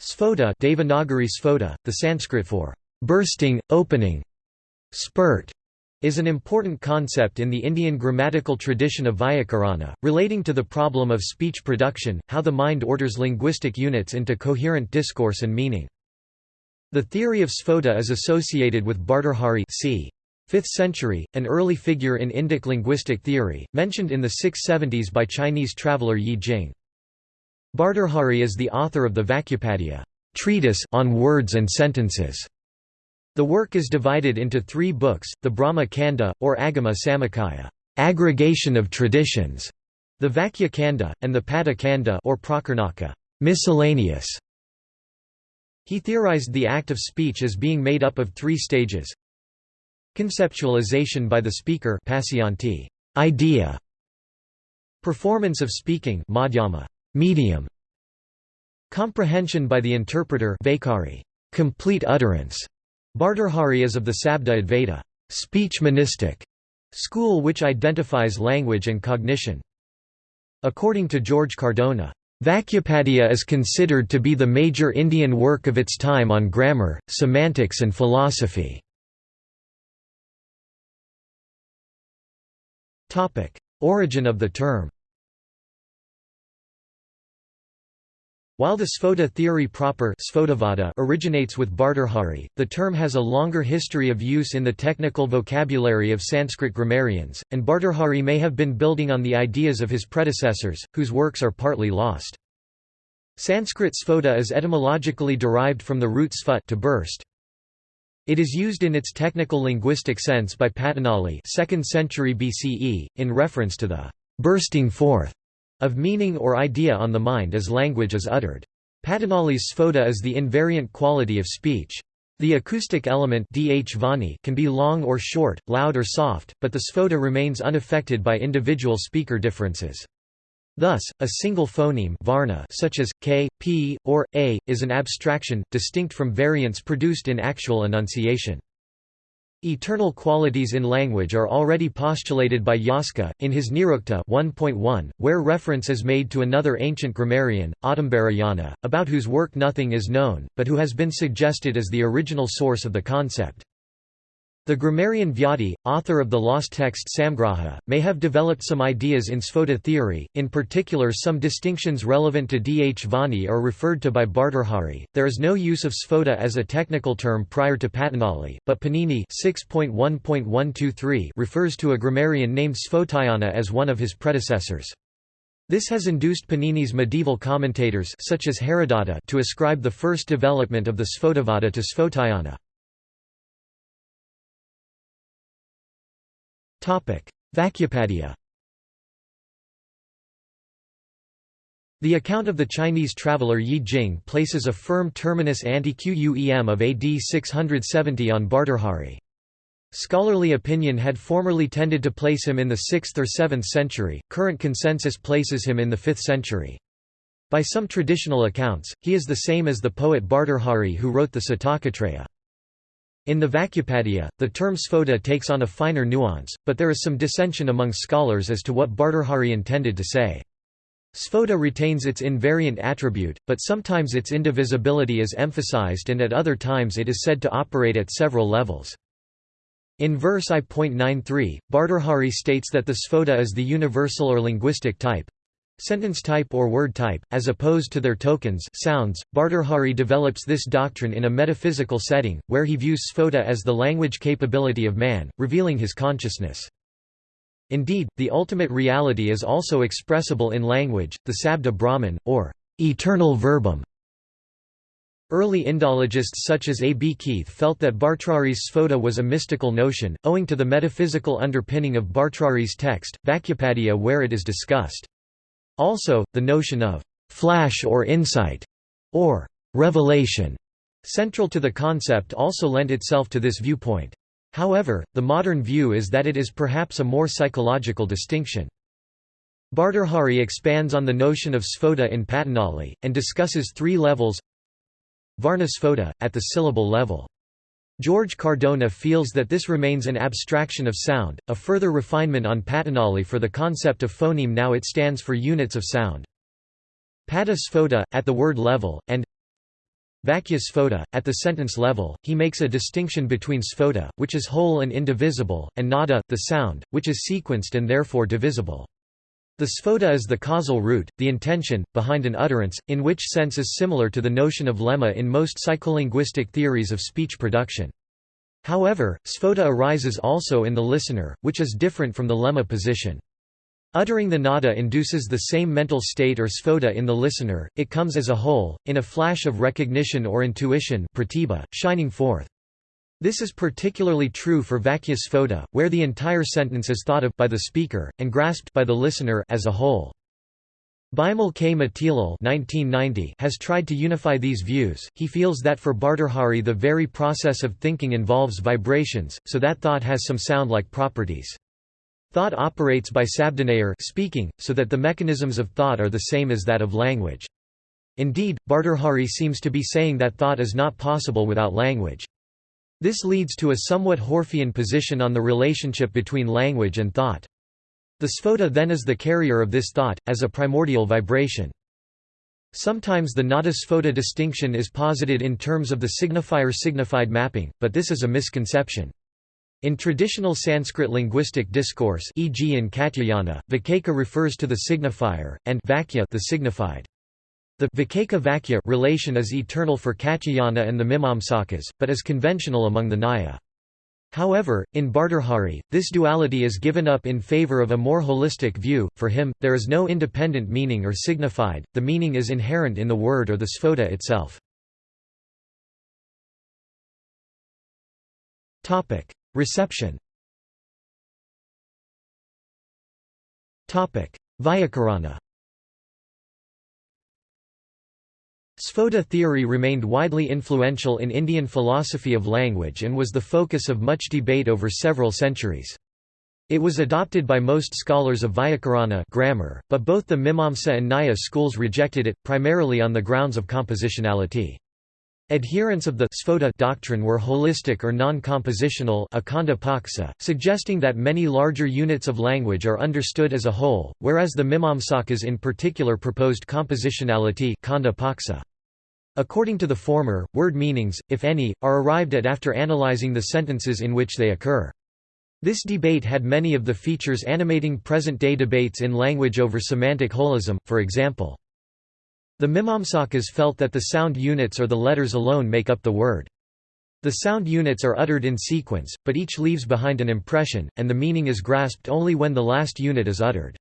Sphota Devanagari Sphota, the Sanskrit for bursting, opening, spurt, is an important concept in the Indian grammatical tradition of Vyakarana, relating to the problem of speech production, how the mind orders linguistic units into coherent discourse and meaning. The theory of Sphota is associated with Bhartrhari c. 5th century, an early figure in Indic linguistic theory, mentioned in the 670s by Chinese traveller Yi Jing. Bhartrhari is the author of the Vakyapadiya treatise on words and sentences. The work is divided into three books, the Brahma Kanda, or Agama Samuccaya aggregation of traditions", the Vakya Kanda, and the Pada Kanda or Prakirnaka miscellaneous". He theorized the act of speech as being made up of three stages Conceptualization by the speaker idea Performance of speaking medium Comprehension by the interpreter Vaikhari, complete utterance. Bhartrhari is of the Sabda Advaita speech monistic school which identifies language and cognition. According to George Cardona, Vakyapadiya is considered to be the major Indian work of its time on grammar, semantics and philosophy. Origin of the term While the Sphota theory proper originates with Bhartrhari, the term has a longer history of use in the technical vocabulary of Sanskrit grammarians, and Bhartrhari may have been building on the ideas of his predecessors, whose works are partly lost. Sanskrit sphota is etymologically derived from the root sphut to burst. It is used in its technical linguistic sense by Patanjali 2nd century BCE, in reference to the bursting forth of meaning or idea on the mind as language is uttered. Patanjali's sphota is the invariant quality of speech. The acoustic element can be long or short, loud or soft, but the sphota remains unaffected by individual speaker differences. Thus, a single phoneme varna such as k, p, or a, is an abstraction, distinct from variants produced in actual enunciation. Eternal qualities in language are already postulated by Yaska, in his Nirukta 1.1, where reference is made to another ancient grammarian, Audumbarayana, about whose work nothing is known, but who has been suggested as the original source of the concept. The grammarian Vyadi, author of the lost text Samgraha, may have developed some ideas in Sphota theory, in particular some distinctions relevant to dhvani are referred to by Bhartrhari. There is no use of Sphota as a technical term prior to Patanjali, but Panini refers to a grammarian named Sphotayana as one of his predecessors. This has induced Panini's medieval commentators such as Haradatta to ascribe the first development of the Sphotavada to Sphotayana. Vakyapadiya The account of the Chinese traveller Yi Jing places a firm terminus ante-Quem of AD 670 on Bhartrhari. Scholarly opinion had formerly tended to place him in the 6th or 7th century, current consensus places him in the 5th century. By some traditional accounts, he is the same as the poet Bhartrhari who wrote the Satakatraya. In the Vakyapadiya, the term sphota takes on a finer nuance, but there is some dissension among scholars as to what Bhartrhari intended to say. Sphota retains its invariant attribute, but sometimes its indivisibility is emphasized and at other times it is said to operate at several levels. In verse I.93, Bhartrhari states that the sphota is the universal or linguistic type, Sentence type or word type, as opposed to their tokens sounds. Bhartrhari develops this doctrine in a metaphysical setting, where he views sphota as the language capability of man, revealing his consciousness. Indeed, the ultimate reality is also expressible in language, the sabda Brahman, or eternal verbum. Early Indologists such as A. B. Keith felt that Bhartrhari's sphota was a mystical notion, owing to the metaphysical underpinning of Bhartrhari's text, Vakyapadiya where it is discussed. Also, the notion of «flash or insight» or «revelation» central to the concept also lent itself to this viewpoint. However, the modern view is that it is perhaps a more psychological distinction. Bhartrhari expands on the notion of sphota in Patanjali, and discusses three levels Varna sphota, at the syllable level. George Cardona feels that this remains an abstraction of sound, a further refinement on Patanjali for the concept of phoneme now it stands for units of sound. Pada sphota, at the word level, and Vakya Sphota. At the sentence level, he makes a distinction between sphota, which is whole and indivisible, and nada, the sound, which is sequenced and therefore divisible. The sphota is the causal root, the intention, behind an utterance, in which sense is similar to the notion of lemma in most psycholinguistic theories of speech production. However, sphota arises also in the listener, which is different from the lemma position. Uttering the nada induces the same mental state or sphota in the listener, it comes as a whole, in a flash of recognition or intuition pratibha, shining forth. This is particularly true for vakya sphota, where the entire sentence is thought of by the speaker, and grasped by the listener as a whole. Bimal K. Matilal has tried to unify these views. He feels that for Bhartrhari the very process of thinking involves vibrations, so that thought has some sound-like properties. Thought operates by sabdanayar speaking, so that the mechanisms of thought are the same as that of language. Indeed, Bhartrhari seems to be saying that thought is not possible without language. This leads to a somewhat Whorfian position on the relationship between language and thought. The sphota then is the carrier of this thought, as a primordial vibration. Sometimes the nada-sphota distinction is posited in terms of the signifier-signified mapping, but this is a misconception. In traditional Sanskrit linguistic discourse e.g. in Katyayana, vacaka refers to the signifier, and vakya the signified. The vacaka-vakya relation is eternal for Katyayana and the Mimamsakas, but is conventional among the Nyaya. However, in Bhartrhari, this duality is given up in favor of a more holistic view. For him, there is no independent meaning or signified, the meaning is inherent in the word or the sphota itself. Reception Vyakarana Sphota theory remained widely influential in Indian philosophy of language and was the focus of much debate over several centuries. It was adopted by most scholars of Vyakarana grammar, but both the Mimamsa and Nyaya schools rejected it, primarily on the grounds of compositionality. Adherents of the doctrine were holistic or non-compositional suggesting that many larger units of language are understood as a whole, whereas the Mimamsakas in particular proposed compositionality According to the former, word meanings, if any, are arrived at after analyzing the sentences in which they occur. This debate had many of the features animating present-day debates in language over semantic holism, for example. The Mimamsakas felt that the sound units or the letters alone make up the word. The sound units are uttered in sequence, but each leaves behind an impression, and the meaning is grasped only when the last unit is uttered.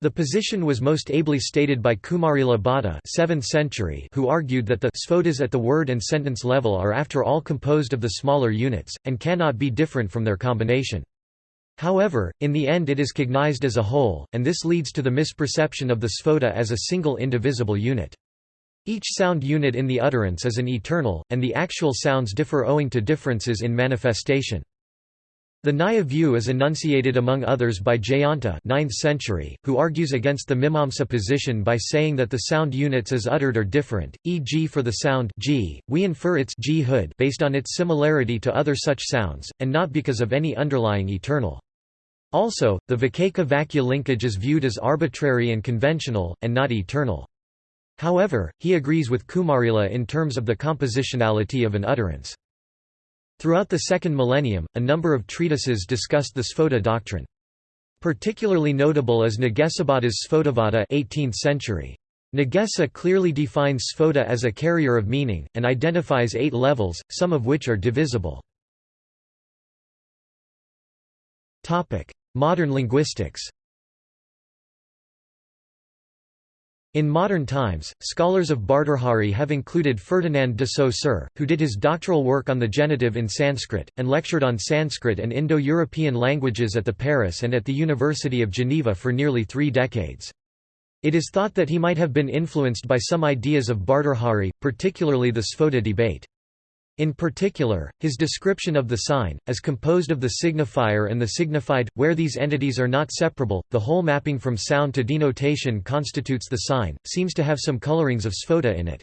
The position was most ably stated by Kumarila Bhatta 7th century who argued that the sphotas at the word and sentence level are after all composed of the smaller units, and cannot be different from their combination. However, in the end it is cognized as a whole, and this leads to the misperception of the sphota as a single indivisible unit. Each sound unit in the utterance is an eternal, and the actual sounds differ owing to differences in manifestation. The Nyaya view is enunciated among others by Jayanta 9th century, who argues against the Mimamsa position by saying that the sound units as uttered are different, e.g. for the sound g, we infer its g based on its similarity to other such sounds, and not because of any underlying eternal. Also, the Vacaka-Vakya linkage is viewed as arbitrary and conventional, and not eternal. However, he agrees with Kumarila in terms of the compositionality of an utterance. Throughout the second millennium, a number of treatises discussed the Sphota doctrine. Particularly notable is Nagesabhatta's Sphotavada 18th century. Nagesa clearly defines sphota as a carrier of meaning, and identifies eight levels, some of which are divisible. Modern linguistics In modern times, scholars of Bhartrhari have included Ferdinand de Saussure, who did his doctoral work on the genitive in Sanskrit, and lectured on Sanskrit and Indo-European languages at the Paris and at the University of Geneva for nearly three decades. It is thought that he might have been influenced by some ideas of Bhartrhari, particularly the Sphota debate. In particular, his description of the sign, as composed of the signifier and the signified, where these entities are not separable, the whole mapping from sound to denotation constitutes the sign, seems to have some colorings of sphota in it.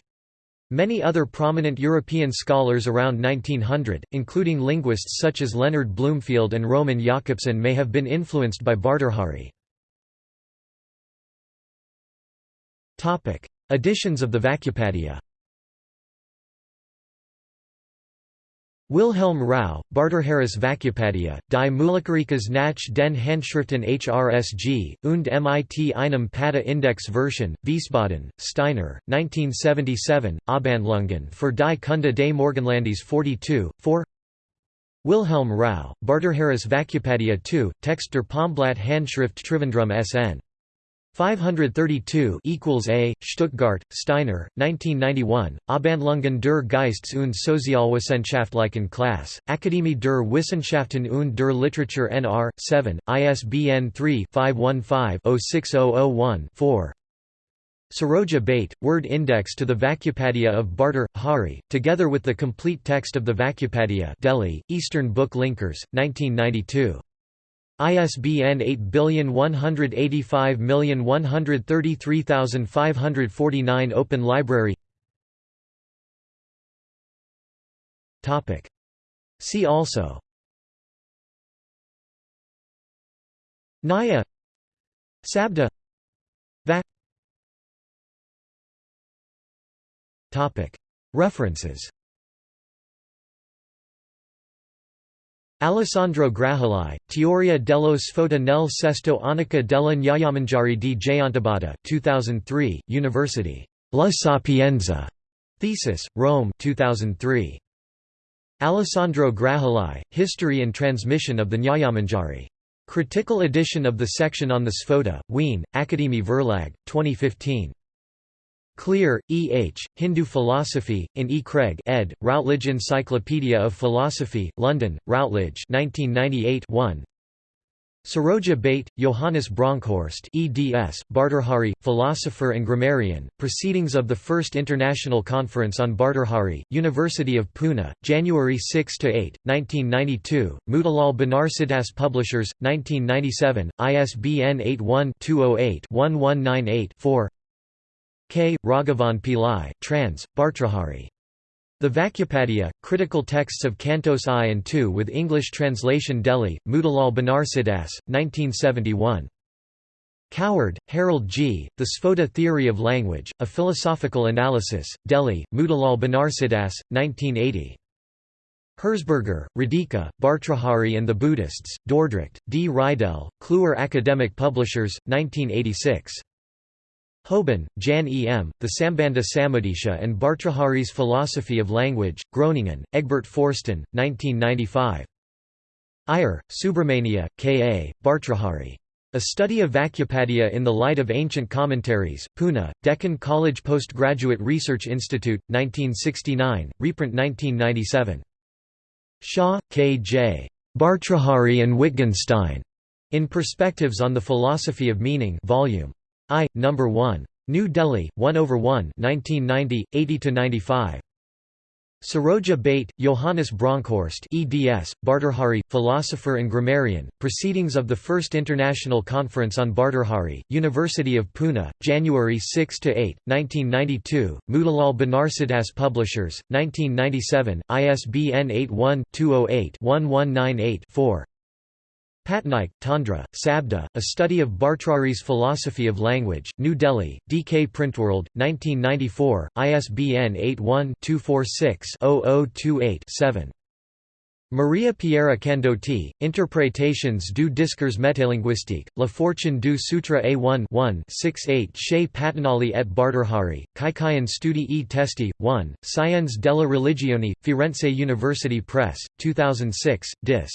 Many other prominent European scholars around 1900, including linguists such as Leonard Bloomfield and Roman Jakobson may have been influenced by Bhartrhari. Editions of the Vakyapadiya Wilhelm Rau, Bhartrharis Vakyapadiya, die Mulikarikas nach den Handschriften HRSG, und mit einem Pada Index Version, Wiesbaden, Steiner, 1977, Abhandlungen für die Kunde des Morgenlandes 42, 4 Wilhelm Rau, Bhartrharis Vakyapadiya 2, Text der Palmblatt Handschrift Trivandrum SN 532 equals A, Stuttgart, Steiner, 1991, Abhandlungen der Geistes- und Sozialwissenschaftlichen Klasse, Akademie der Wissenschaften und der Literatur nr. 7, ISBN 3-515-06001-4 Saroja Bhate, Word Index to the Vakyapadiya of Barter, Hari, together with the complete text of the Vakyapadiya Delhi, Eastern Book Linkers, 1992. ISBN 8185133549 Open Library. Topic. See also. Nyaya. Sabda. Vac References Alessandro Graheli, Teoria dello sfoda nel sesto annica della Nyayamanjari di Jayantabhatta 2003, University. La Sapienza. Thesis, Rome 2003. Alessandro Graheli, History and Transmission of the Nyayamanjari. Critical edition of the section on the Sphota, Wien, Akademie Verlag, 2015. Clear, E. H., Hindu Philosophy, in E. Craig ed., Routledge Encyclopedia of Philosophy, London, Routledge 1998 1. Saroja Bhate, Johannes Bronkhorst eds, Bhartrhari, philosopher and grammarian, Proceedings of the First International Conference on Bhartrhari, University of Pune, January 6–8, 1992, Motilal Banarsidass Publishers, 1997, ISBN 81-208-1198-4 K. Raghavan Pillai, trans. Bhartrhari. The Vakyapadiya, Critical Texts of Cantos I and II with English translation Delhi, Motilal Banarsidass, 1971. Coward, Harold G., The Sphota Theory of Language, A Philosophical Analysis, Delhi, Motilal Banarsidass, 1980. Herzberger, Radhika, Bhartrhari and the Buddhists, Dordrecht, D. Reidel, Kluwer Academic Publishers, 1986. Houben, Jan E. M., The Sambandha Samudesha and Bhartrhari's Philosophy of Language, Groningen, Egbert Forsten, 1995. Iyer, Subramania, K. A., Bhartrhari. A Study of Vakyapadiya in the Light of Ancient Commentaries, Pune, Deccan College Postgraduate Research Institute, 1969, reprint 1997. Shah, K. J. Bhartrhari and Wittgenstein. In Perspectives on the Philosophy of Meaning Volume I, No. 1. New Delhi, 1 over 1 1990, 80–95. Saroja Bhate, Johannes Bronkhorst eds, Bhartrhari, philosopher and grammarian, Proceedings of the First International Conference on Bhartrhari, University of Pune, January 6–8, 1992, Motilal Banarsidass Publishers, 1997, ISBN 81-208-1198-4 Patnaik, Tandra, Sabda, A Study of Bhartrhari's Philosophy of Language, New Delhi, DK Printworld, 1994, ISBN 81-246-0028-7. Maria Piera Candotti, Interpretations du discours métalinguistique, La fortune du Sutra A1 1 68 chez Patanjali et Bhartrhari, Kykeion Studi e Testi, 1, Scienze della Religione, Firenze University Press, 2006, Dis.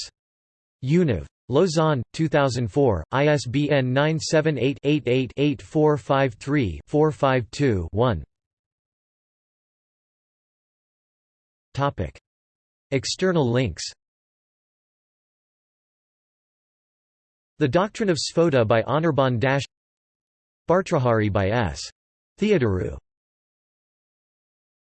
Univ. Lausanne, 2004, ISBN 978-88-8453-452-1 External links. The Doctrine of Sphota by Anirban Dash. Bhartrhari by S. Theodoru